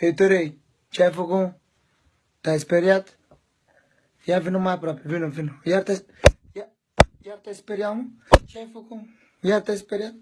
Hei, Tărei, ce ai făcut? Te-ai speriat? Ia vină mai aproape, vină, vină. Iar te, iar, iar te-ai speriat, mă? Ce ai făcut? Iar te-ai speriat?